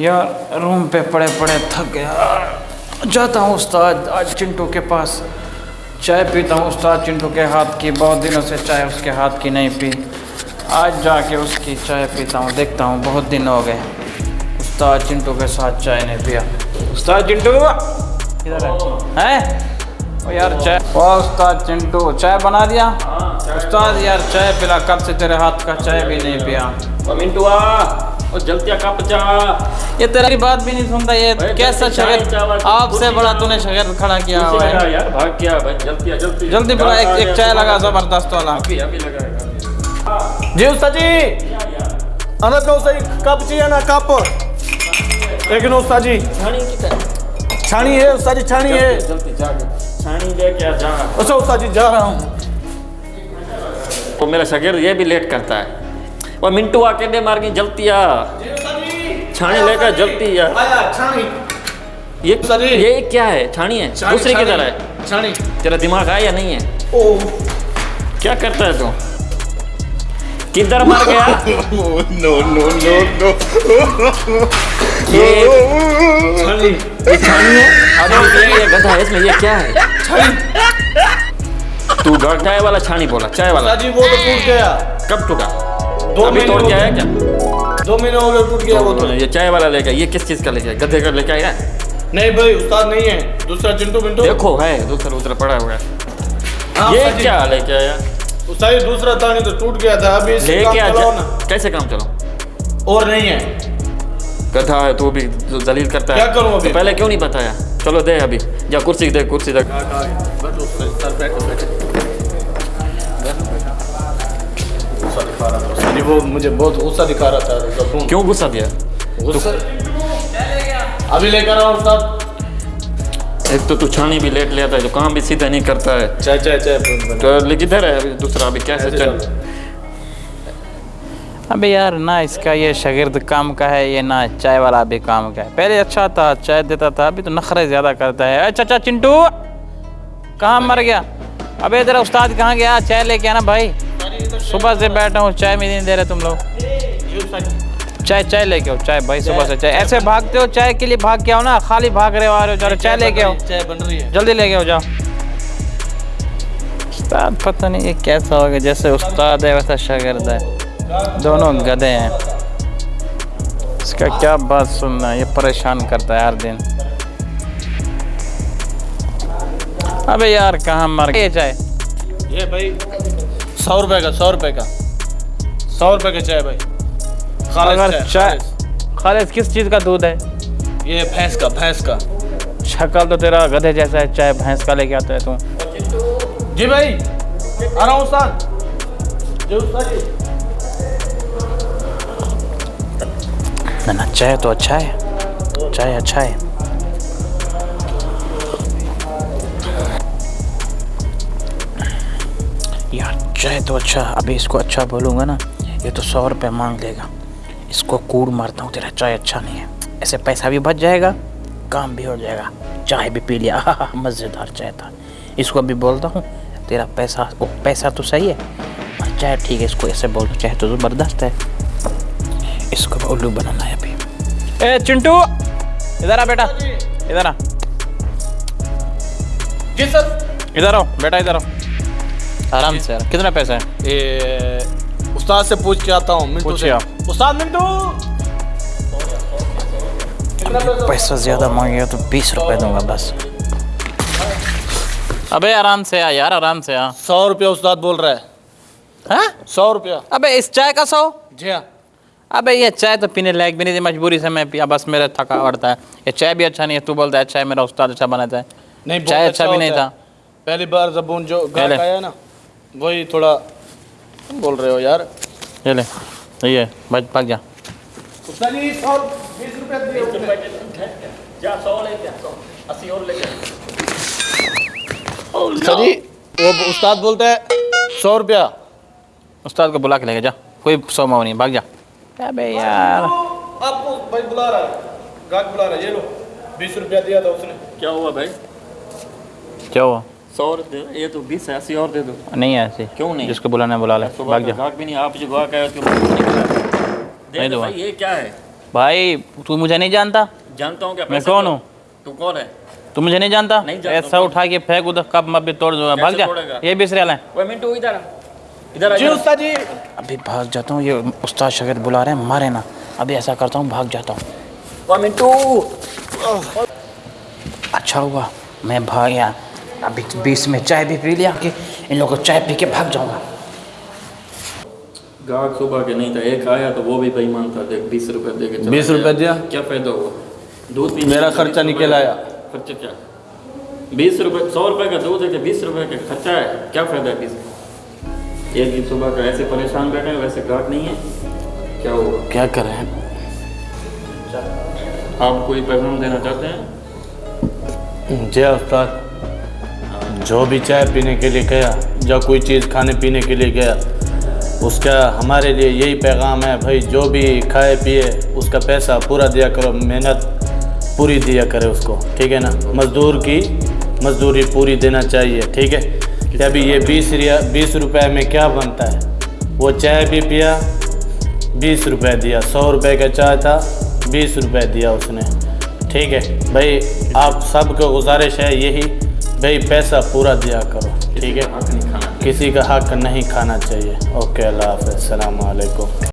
यार रूम पे पड़े पड़े थक गया। जाता हूँ उस्ताद आज चिंटू के पास। चाय पीता हूँ उस्ताद चिंटू के हाथ की बहुत दिनों से चाय उसके हाथ की नहीं पी। आज जाके उसकी चाय पीता हूँ देखता हूँ बहुत दिन हो गए। उस्ताद चिंटू के साथ चाय नहीं पिया। उस्ताद चिंटू किधर है। हैं? ओ यार चाय। ओ उस्ताद चिंटू चाय बना दिया? उस्ताद यार चाय पिला कब से तेरे हाथ का चाय भी नहीं पिया। ओ मिंटुआ ओ जल्दी कप चा ये तेरी बात भी नहीं सुनता ये कैसा शगेर चावल, आपसे बड़ा तूने शगेर खड़ा किया हुआ है। यार भाग गया भाई जल्दी जल्दी एक, एक चाय लगा ज़बरदस्त वाला। अभी अभी लगाएगा जी उस्ताद जी। अनंत में उस्ताद कप चाहिए ना कप? एक नो उस्ताद जी। छानी किधर छानी है उस्ताद जी छानी है। जल्दी जा छानी लेके आ जा। अच्छा उस्ताद जी जा रहा हूँ। तो मेरा शगीर ये भी लेट करता है। वो मिंटू आके दे मार गई जलती आ। छानी लेकर जलती आ। ये ये क्या है? छाणी है? दूसरी छानी। किधर है? छानी तेरा दिमाग है या नहीं है? ओ। क्या करता है तू? किधर मार गया? no, no, no, no. ये छानी ये छानी है? अरे ये ये गधा है इसमें ये क्या है? छाणी। तू ग- चाय वाला छानी बोला चाय वाला। जी वो तो टूट गया। कब टूटा? दो अभी तोड़ के आया क्या? दो महीने हो गए टूट गया वो तो। ये चाय वाला लेके ये किस चीज़ का लेके? गधे का लेके आया नहीं भाई उस्ताद नहीं है। दूसरा चिंटू मिंटू। देखो है दूसरा दूसरा पड़ा हुआ है। हाँ, ये क्या लेके आया? उस्ताद दूसरा तानी तो टूट गया था। अभी इससे काम लेके आ चलाओ ना। कैसे काम चलो और नहीं है। गधा है तू भी जलील करता है। क्या करूँ अभी? तो पहले क्यों नहीं बताया? चलो दे अभी। या कुर्सी दे कुर्सी दे। जी वो मुझे बहुत गुस्सा दिखा रहा था जबून क्यों गुस्सा दिया? गुस्सा अभी लेकर आओ उस्ताद एक तो तू छानी भी लेट ले आता है तो काम भी सीधा नहीं करता है। चाय चाय चाय तो लेकिन इधर है अभी दूसरा अभी कैसे चल। चल। अबे यार ना इसका ये शागिर्द काम का है ये ना चाय वाला भी काम का है। पहले अच्छा था चाय देता था अभी तो नखरे ज़्यादा करता है। अच्छा अच्छा चिंटू कहाँ मर गया? अबे तेरा उस्ताद कहाँ गया? चाय लेके आना भाई। सुबह से बैठा हूँ चाय भी नहीं दे रहे तुम लोग। चाय चाय लेके आओ चाय भाई सुबह से चाय। ऐसे भागते हो चाय के लिए भाग के आओ ना खाली भाग रहे हो आ रहे हो जा चाय लेके आओ। चाय बन रही है। जल्दी लेके आओ जाओ। उस्ताद पता नहीं ये कैसा होगा जैसे उस्ताद है वैसा शागिर्द है। दोनों गधे हैं। इसका क्या बात सुनना ये परेशान करता है हर दिन। अबे यार कहाँ मर गए चाय। ये भाई सौ रुपए का सौ रुपए का। सौ रुपए का चाय भाई। चाय खालिद। किस चीज़ का दूध है? ये भैंस का भैंस का। शक्ल तो तेरा गधे जैसा है चाय भैंस का लेके आता है तू। जी भाई आ रहा हूँ उस्ताद। ना चाय तो अच्छा है। चाय अच्छा है। यार चाय तो अच्छा अभी इसको अच्छा बोलूँगा ना ये तो सौ रुपये मांग लेगा। इसको कूड़ मारता हूँ तेरा चाय अच्छा नहीं है। ऐसे पैसा भी बच जाएगा काम भी हो जाएगा। चाय भी पी लिया मज़ेदार चाय था। इसको अभी बोलता हूँ तेरा पैसा ओ पैसा तो सही है और चाय ठीक है इसको ऐसे बोल चाय तो ज़बरदस्त है। इसको उल्लू बनाना है अभी। ए चिंटू इधर आ बेटा इधर आ। जी सर। इधर आओ बेटा इधर आओ। आराम से यार। कितना पैसा है? ये उस्ताद से पूछ के आता हूँ मिंटू से। उस्ताद मिंटू! पैसा? पैसा ज़्यादा मांगेगा तो बीस रुपए दूँगा बस। अबे आराम से आ यार आराम से आ। सौ रुपया उस्ताद बोल रहा है। हाँ? सौ रुपया। अबे इस चाय का सौ? जी हाँ। अबे ये चाय तो पीने लायक भी नहीं थी मजबूरी से मैं पिया बस मेरा थका पड़ता है। ये चाय भी अच्छा नहीं है तू बोलता है चाय मेरा उस्ताद अच्छा बनाता है नहीं चाय अच्छा भी नहीं था। पहली बार जबून जो पहले। ना वही थोड़ा तुम बोल रहे हो यार। ये ले ये बच भाग जा। उस्ताद जी सौ बीस रुपया दिए जा सौ ले जा सौ। अस्सी और ले उस्ताद जी वो उस्ताद बोलता है सौ रुपया। उस्ताद को बुला के लेके जा कोई सौ माओ नहीं भाग जा। अबे यार। आपको भाई बुला रहा है गाहक बुला रहा है ये लो बीस रुपया दिया था उसने। क्या हुआ भाई? क्या हुआ? सौ और दे ये तो बीस है अस्सी और दे दो। नहीं है ऐसे। क्यों नहीं? जिसको बुलाना है बुला ले भाग जा। गाहक भी नहीं आप जो नहीं दूँगा। भाई ये क्या है? भाई तू मुझे नहीं जानता? जानता हूँ क्या मैं कौन हूँ? तू कौन है? तू मुझे नहीं जानता? नहीं जानता। ऐसा उठा के फेंक उधर कब मब्बी तोड़ दूँगा। भाग जा। ये बीस रियाल है। ओए मिंटू इधर इधर जी उस्ताद जी। अभी भाग जाता हूँ ये उस्ताद शागिर्द बुला रहे हैं मारे ना। अभी ऐसा करता हूँ भाग जाता हूँ। मिंटू। अच्छा हुआ मैं भाग गया। अभी बीस में चाय भी पी लिया कि इन लोगों को चाय पी के भाग जाऊँगा। गाहक सुबह के नहीं था एक आया तो वो भी बेईमान था देख बीस रुपए दे के चला 20 रुपए दिया? क्या फ़ायदा हुआ? दूध पी मेरा खर्चा निकल आया। खर्चा क्या? बीस रुपए सौ रुपए का दूध है बीस रुपए का खर्चा है? क्या फ़ायदा है बीस? एक दिन सुबह का ऐसे परेशान बैठे हैं वैसे गाहक नहीं है। क्या हुआ? क्या कर? रहे हैं आप कोई पैगाम देना चाहते हैं? जय उस्ताद। जो भी चाय पीने के लिए गया, या कोई चीज़ खाने पीने के लिए गया, उसका हमारे लिए यही पैगाम है, भाई, जो भी खाए, पिए, उसका पैसा पूरा दिया करो, मेहनत पूरी दिया करे उसको। ठीक है ना? मज़दूर की मज़दूरी पूरी देना चाहिए, ठीक है? कि अभी ये बीस रिया, बीस रुपये में क्या बनता है? वो चाय भी पिया, बीस रुपये दिया, सौ रुपये का चाय था, बीस रुपये दिया उसने। ठीक है? भाई, आप सबको गुजारिश है यही भाई पैसा पूरा दिया करो ठीक है? किसी का हक नहीं खाना चाहिए। ओके अल्लाह हाफ़ अलैकुम।